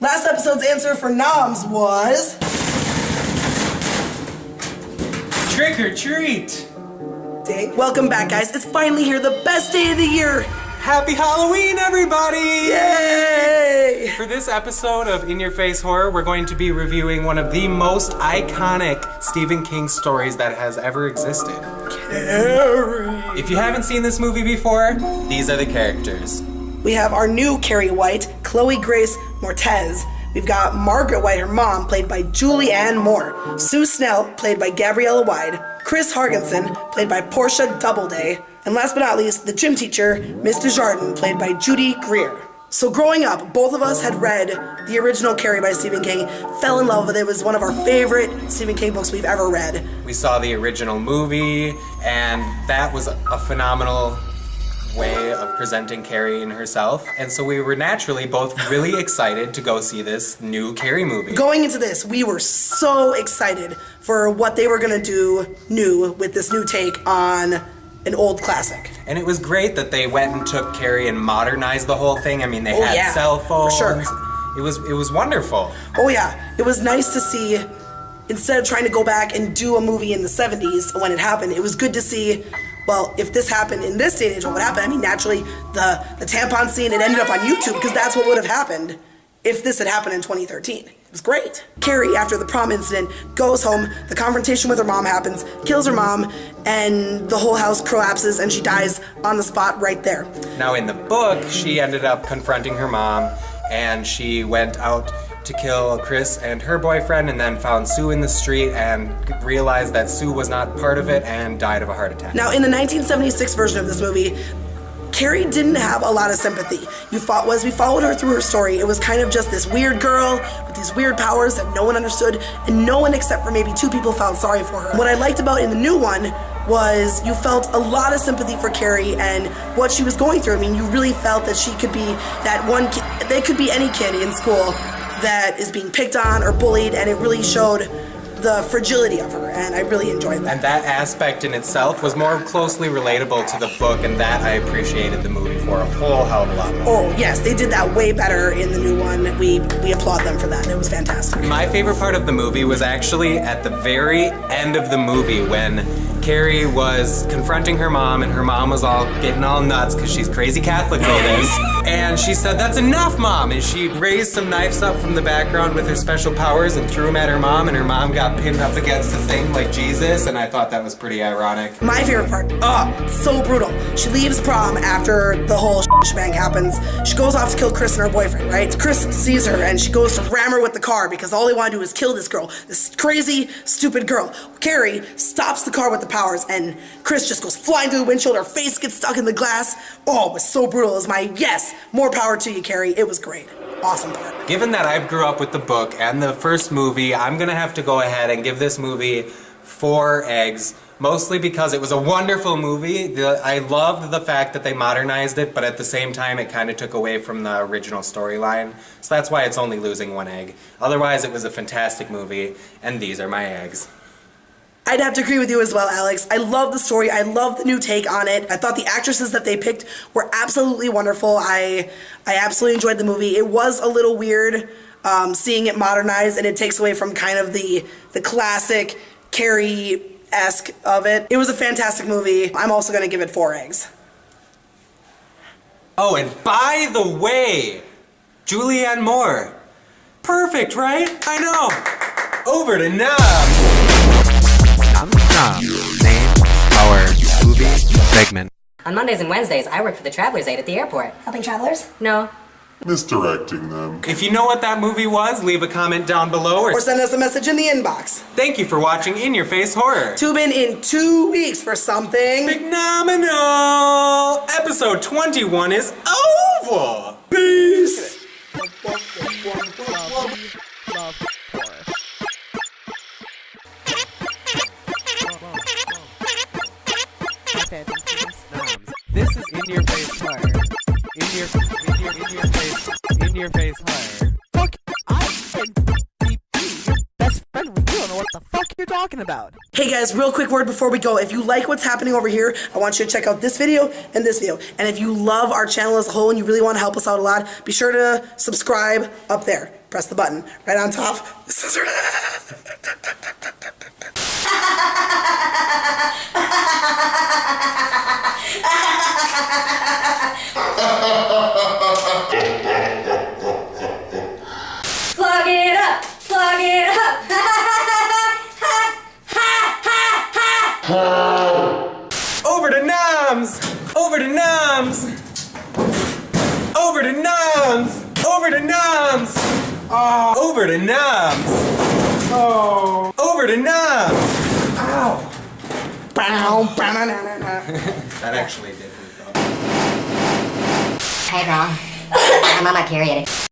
last episode's answer for noms was trick or treat. Dang. Welcome back, guys. It's finally here, the best day of the year. Happy Halloween, everybody! Yay! For this episode of In Your Face Horror, we're going to be reviewing one of the most iconic Stephen King stories that has ever existed. Carrie! If you haven't seen this movie before, these are the characters. We have our new Carrie White, Chloe Grace Moretz. We've got Margaret White, her mom, played by Julianne Moore. Sue Snell, played by Gabriella Wilde. Chris Hargensen, played by Portia Doubleday. And last but not least, the gym teacher, Miss Desjardins, played by Judy Greer. So growing up, both of us had read the original Carrie by Stephen King, fell in love with it. It was one of our favorite Stephen King books we've ever read. We saw the original movie, and that was a phenomenal way of presenting Carrie in herself. And so we were naturally both really excited to go see this new Carrie movie. Going into this, we were so excited for what they were gonna do new with this new take on an old classic. And it was great that they went and took Carrie and modernized the whole thing. I mean, they Oh, had yeah, cell for phones. sure. It was it was wonderful. Oh yeah, it was nice to see. Instead of trying to go back and do a movie in the 70s when it happened, it was good to see. Well, if this happened in this day and age, what would happen? I mean, naturally, the the tampon scene it ended up on YouTube because that's what would have happened if this had happened in 2013. It was great. Carrie, after the prom incident, goes home. The confrontation with her mom happens, kills her mom, and the whole house collapses, and she dies on the spot right there. Now in the book, she ended up confronting her mom, and she went out to kill Chris and her boyfriend, and then found Sue in the street and realized that Sue was not part of it and died of a heart attack. Now, in the 1976 version of this movie, Carrie didn't have a lot of sympathy. You fought as we followed her through her story, it was kind of just this weird girl with these weird powers that no one understood, and no one except for maybe two people felt sorry for her. What I liked about in the new one was you felt a lot of sympathy for Carrie and what she was going through. I mean, you really felt that she could be that one kid, they could be any kid in school that is being picked on or bullied, and it really showed the fragility of her, and I really enjoyed that. And that aspect in itself was more closely relatable to the book, and that I appreciated the movie for a whole hell of a lot more. Oh yes, they did that way better in the new one. We we applaud them for that. It was fantastic. My favorite part of the movie was actually at the very end of the movie when Carrie was confronting her mom and her mom was all getting all nuts because she's crazy Catholic ladies. And she said, that's enough, mom. And she raised some knives up from the background with her special powers and threw them at her mom and her mom got pinned up against the thing like Jesus. And I thought that was pretty ironic. My favorite part. Oh, so brutal. She leaves prom after the whole shebang happens. She goes off to kill Chris and her boyfriend, right? Chris sees her and she goes to ram her with the car because all they want to do is kill this girl, this crazy, stupid girl. Carrie stops the car with the powers and Chris just goes flying through the windshield. Her face gets stuck in the glass. Oh, it was so brutal. It was my yes. More power to you, Carrie. It was great. Awesome part. Given that I grew up with the book and the first movie, I'm gonna have to go ahead and give this movie four eggs. Mostly because it was a wonderful movie. The, I loved the fact that they modernized it, but at the same time, it kind of took away from the original storyline. So that's why it's only losing one egg. Otherwise, it was a fantastic movie, and these are my eggs. I'd have to agree with you as well, Alex. I love the story. I love the new take on it. I thought the actresses that they picked were absolutely wonderful. I I absolutely enjoyed the movie. It was a little weird um, seeing it modernized, and it takes away from kind of the the classic Carrie esque of it. It was a fantastic movie. I'm also gonna give it four eggs. Oh, and by the way, Julianne Moore. Perfect, right? I know. Over to Nom. Nom Nom. Name our movie segment. On Mondays and Wednesdays, I work for the Travelers Aid at the airport. Helping travelers? No. misdirecting them. If you know what that movie was, leave a comment down below or Or send us a message in the inbox. thank you for watching In Your Face Horror. Tune in in two weeks for something. Phenomenal! Episode 21 is over! Peace. This is in your face horror. In your, in your, in your face, in your face horror. Fuck, I can be your best friend with you. don't know what the fuck you're talking about. Hey guys, real quick word before we go. If you like what's happening over here, I want you to check out this video and this video. And if you love our channel as a whole and you really want to help us out a lot, be sure to subscribe up there. press the button. Right on top, the scissor. Plug it up, plug it up. Over to Noms! Over to Noms! Over to Noms! Over to Noms! Oh, over to Noms! Oh, over to Noms! Ow! Bow, bow, na, na, na, na. That actually Hey, girl. I'm on my period.